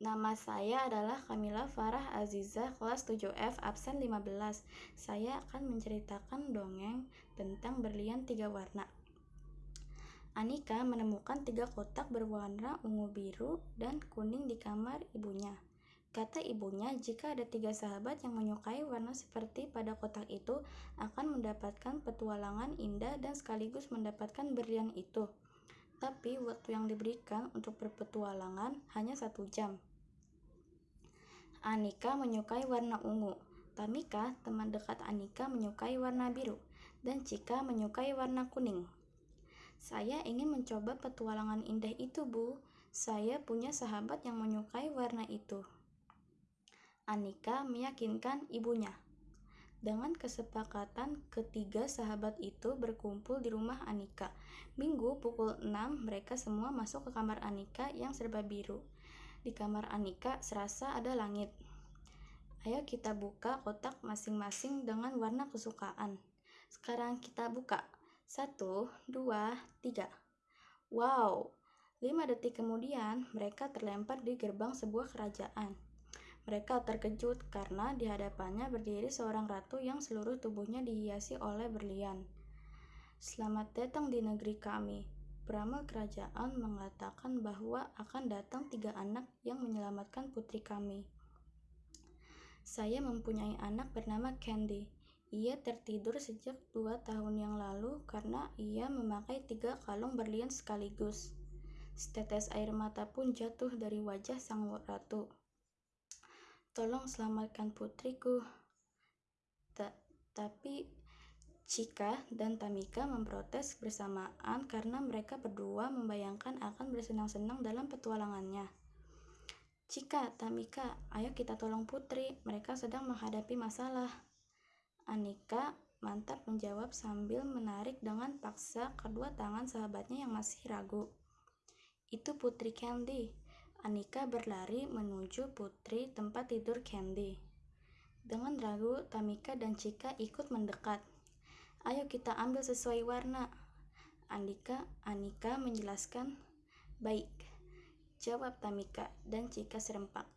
Nama saya adalah Kamila Farah Aziza, kelas 7F, absen 15. Saya akan menceritakan dongeng tentang berlian tiga warna. Anika menemukan tiga kotak berwarna ungu biru dan kuning di kamar ibunya. Kata ibunya, jika ada tiga sahabat yang menyukai warna seperti pada kotak itu, akan mendapatkan petualangan indah dan sekaligus mendapatkan berlian itu. Tapi waktu yang diberikan untuk berpetualangan hanya satu jam. Anika menyukai warna ungu. Tamika, teman dekat Anika, menyukai warna biru. Dan Cika menyukai warna kuning. Saya ingin mencoba petualangan indah itu, Bu. Saya punya sahabat yang menyukai warna itu. Anika meyakinkan ibunya. Dengan kesepakatan ketiga sahabat itu berkumpul di rumah Anika. Minggu pukul 6 mereka semua masuk ke kamar Anika yang serba biru. Di kamar Anika serasa ada langit. Ayo kita buka kotak masing-masing dengan warna kesukaan. Sekarang kita buka. Satu, dua, tiga. Wow! Lima detik kemudian, mereka terlempar di gerbang sebuah kerajaan. Mereka terkejut karena di hadapannya berdiri seorang ratu yang seluruh tubuhnya dihiasi oleh berlian. Selamat datang di negeri kami. Peramal kerajaan mengatakan bahwa akan datang tiga anak yang menyelamatkan putri kami. Saya mempunyai anak bernama Candy. Ia tertidur sejak dua tahun yang lalu karena ia memakai tiga kalung berlian sekaligus. Setetes air mata pun jatuh dari wajah sang ratu. Tolong selamatkan putriku. Ta tapi Cika dan Tamika memprotes bersamaan karena mereka berdua membayangkan akan bersenang-senang dalam petualangannya. Cika, Tamika, ayo kita tolong putri, mereka sedang menghadapi masalah. Anika mantap menjawab sambil menarik dengan paksa kedua tangan sahabatnya yang masih ragu. Itu Putri Candy. Anika berlari menuju putri tempat tidur Candy. Dengan ragu, Tamika dan Cika ikut mendekat. Ayo kita ambil sesuai warna. Andika, Anika menjelaskan. Baik, jawab Tamika dan Cika serempak.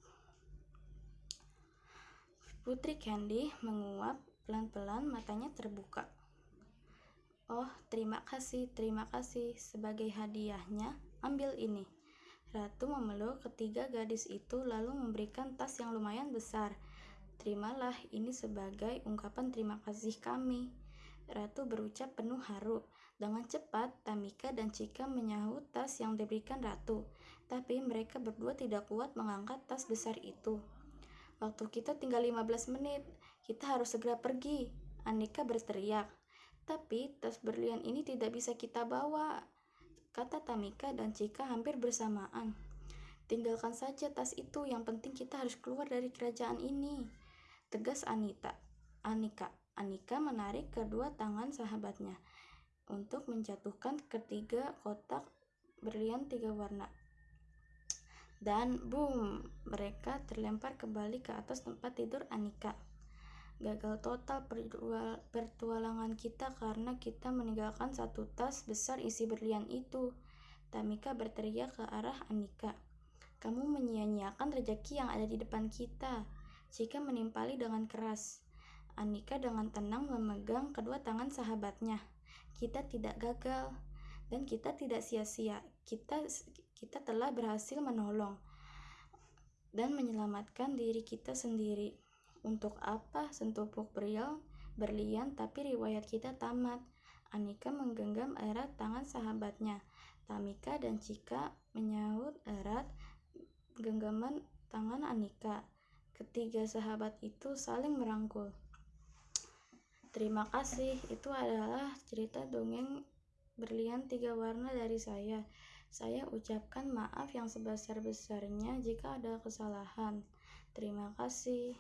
Putri Candy menguap pelan-pelan matanya terbuka. Oh, terima kasih, terima kasih. Sebagai hadiahnya, ambil ini. Ratu memeluk ketiga gadis itu lalu memberikan tas yang lumayan besar. Terimalah ini sebagai ungkapan terima kasih kami. Ratu berucap penuh haru. Dengan cepat, Tamika dan Cika menyahut tas yang diberikan Ratu. Tapi mereka berdua tidak kuat mengangkat tas besar itu. Waktu kita tinggal 15 menit. Kita harus segera pergi. Anika berteriak. Tapi tas berlian ini tidak bisa kita bawa. Kata Tamika dan Cika hampir bersamaan. Tinggalkan saja tas itu, yang penting kita harus keluar dari kerajaan ini. Tegas Anita. Anika. Anika menarik kedua tangan sahabatnya untuk menjatuhkan ketiga kotak berlian tiga warna. Dan boom, mereka terlempar kembali ke atas tempat tidur Anika. Gagal total pertualangan kita karena kita meninggalkan satu tas besar isi berlian itu. Tamika berteriak ke arah Anika. Kamu menyia-nyiakan rejeki yang ada di depan kita. Jika menimpali dengan keras. Anika dengan tenang memegang kedua tangan sahabatnya. Kita tidak gagal dan kita tidak sia-sia. Kita kita telah berhasil menolong dan menyelamatkan diri kita sendiri. Untuk apa sentupuk berial berlian tapi riwayat kita tamat? Anika menggenggam erat tangan sahabatnya. Tamika dan Cika menyahut erat genggaman tangan Anika. Ketiga sahabat itu saling merangkul. Terima kasih. Itu adalah cerita dongeng berlian tiga warna dari saya. Saya ucapkan maaf yang sebesar-besarnya jika ada kesalahan. Terima kasih.